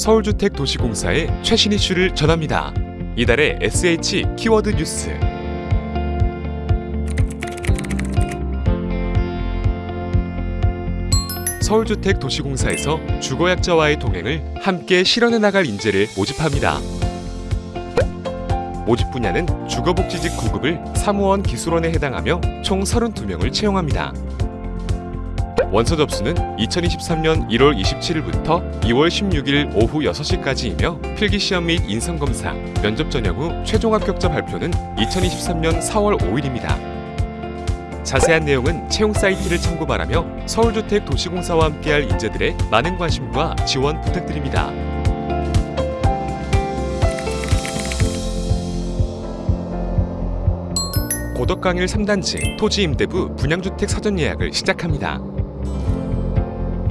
서울주택도시공사의 최신 이슈를 전합니다. 이달의 SH 키워드 뉴스 서울주택도시공사에서 주거약자와의 동행을 함께 실현해 나갈 인재를 모집합니다. 모집 분야는 주거복지직 9급을 사무원 기술원에 해당하며 총 32명을 채용합니다. 원서 접수는 2023년 1월 27일부터 2월 16일 오후 6시까지이며 필기시험 및 인성검사, 면접 전형 후 최종 합격자 발표는 2023년 4월 5일입니다. 자세한 내용은 채용 사이트를 참고 바라며 서울주택도시공사와 함께할 인재들의 많은 관심과 지원 부탁드립니다. 고덕강일 3단지 토지임대부 분양주택 사전 예약을 시작합니다.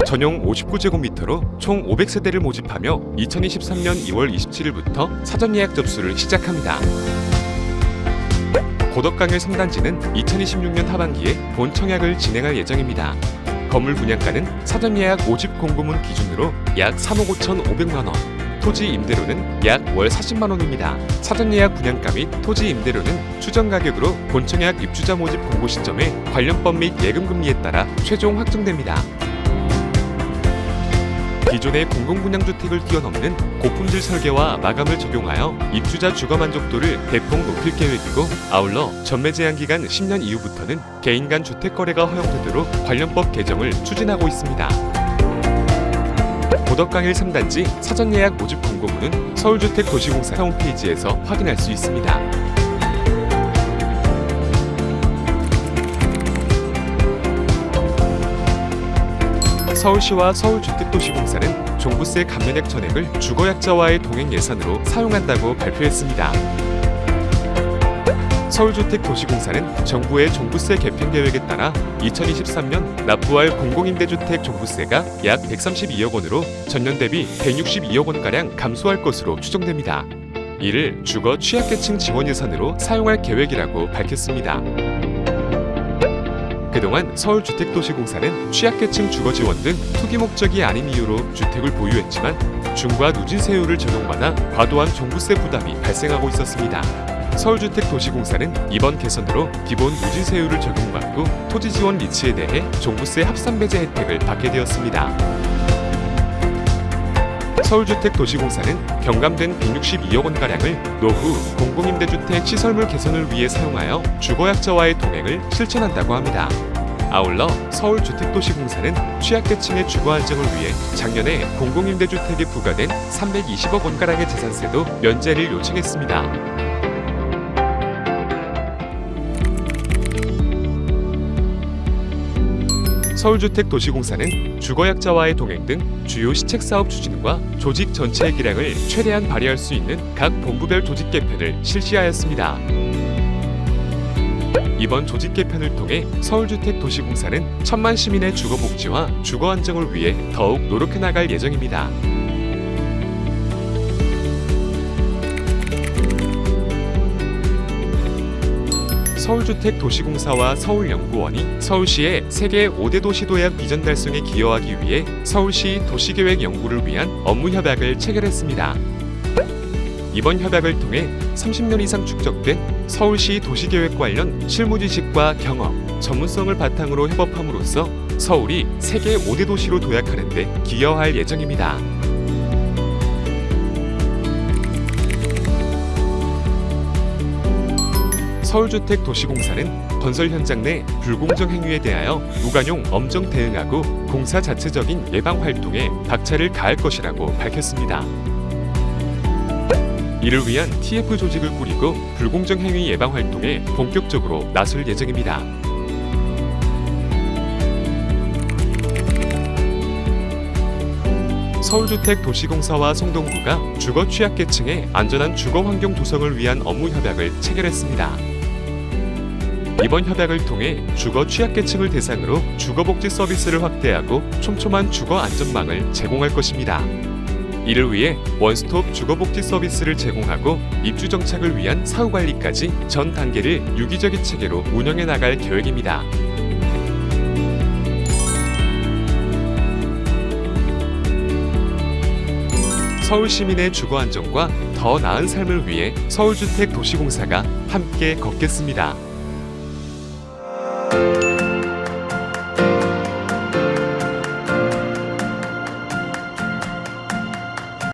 전용 59제곱미터로 총 500세대를 모집하며 2023년 2월 27일부터 사전 예약 접수를 시작합니다. 고덕강일 3단지는 2026년 하반기에 본 청약을 진행할 예정입니다. 건물 분양가는 사전 예약 5집 공고문 기준으로 약 3억 5천5백만원, 토지 임대료는 약 월 40만 원입니다. 사전 예약 분양가 및 토지 임대료는 추정 가격으로 본청약 입주자 모집 공고 시점에 관련법 및 예금 금리에 따라 최종 확정됩니다. 기존의 공공분양주택을 뛰어넘는 고품질 설계와 마감을 적용하여 입주자 주거 만족도를 대폭 높일 계획이고 아울러 전매 제한 기간 10년 이후부터는 개인 간 주택 거래가 허용되도록 관련법 개정을 추진하고 있습니다. 고덕강일 3단지 사전 예약 모집 공고문은 서울주택도시공사 홈페이지에서 확인할 수 있습니다. 서울시와 서울주택도시공사는 종부세 감면액 전액을 주거약자와의 동행 예산으로 사용한다고 발표했습니다. 서울주택도시공사는 정부의 종부세 개편 계획에 따라 2023년 납부할 공공임대주택 종부세가 약 132억 원으로 전년 대비 162억 원가량 감소할 것으로 추정됩니다. 이를 주거 취약계층 지원 예산으로 사용할 계획이라고 밝혔습니다. 그동안 서울주택도시공사는 취약계층 주거지원 등 투기 목적이 아닌 이유로 주택을 보유했지만 중과 누진세율을 적용받아 과도한 종부세 부담이 발생하고 있었습니다. 서울주택도시공사는 이번 개선으로 기본 누진세율을 적용받고 토지지원 리치에 대해 종부세 합산배제 혜택을 받게 되었습니다. 서울주택도시공사는 경감된 162억 원가량을 노후 공공임대주택 시설물 개선을 위해 사용하여 주거약자와의 동행을 실천한다고 합니다. 아울러 서울주택도시공사는 취약계층의 주거 안정을 위해 작년에 공공임대주택에 부과된 320억 원가량의 재산세도 면제를 요청했습니다. 서울주택도시공사는 주거약자와의 동행 등 주요 시책사업 추진과 조직 전체의 기량을 최대한 발휘할 수 있는 각 본부별 조직 개편을 실시하였습니다. 이번 조직 개편을 통해 서울주택도시공사는 천만 시민의 주거 복지와 주거 안정을 위해 더욱 노력해 나갈 예정입니다. 서울주택도시공사와 서울연구원이 서울시의 세계 5대 도시도약 비전 달성에 기여하기 위해 서울시 도시계획 연구를 위한 업무 협약을 체결했습니다. 이번 협약을 통해 30년 이상 축적된 서울시 도시계획 관련 실무 지식과 경험, 전문성을 바탕으로 협업함으로써 서울이 세계 5대 도시로 도약하는 데 기여할 예정입니다. 서울주택도시공사는 건설 현장 내 불공정 행위에 대하여 무관용 엄정 대응하고 공사 자체적인 예방 활동에 박차를 가할 것이라고 밝혔습니다. 이를 위한 TF 조직을 꾸리고 불공정 행위 예방 활동에 본격적으로 나설 예정입니다. 서울주택도시공사와 성동구가 주거 취약계층의 안전한 주거 환경 조성을 위한 업무 협약을 체결했습니다. 이번 협약을 통해 주거 취약계층을 대상으로 주거복지 서비스를 확대하고 촘촘한 주거 안전망을 제공할 것입니다. 이를 위해 원스톱 주거복지 서비스를 제공하고 입주 정착을 위한 사후관리까지 전 단계를 유기적인 체계로 운영해 나갈 계획입니다. 서울 시민의 주거 안정과 더 나은 삶을 위해 서울주택 도시공사가 함께 걷겠습니다. 아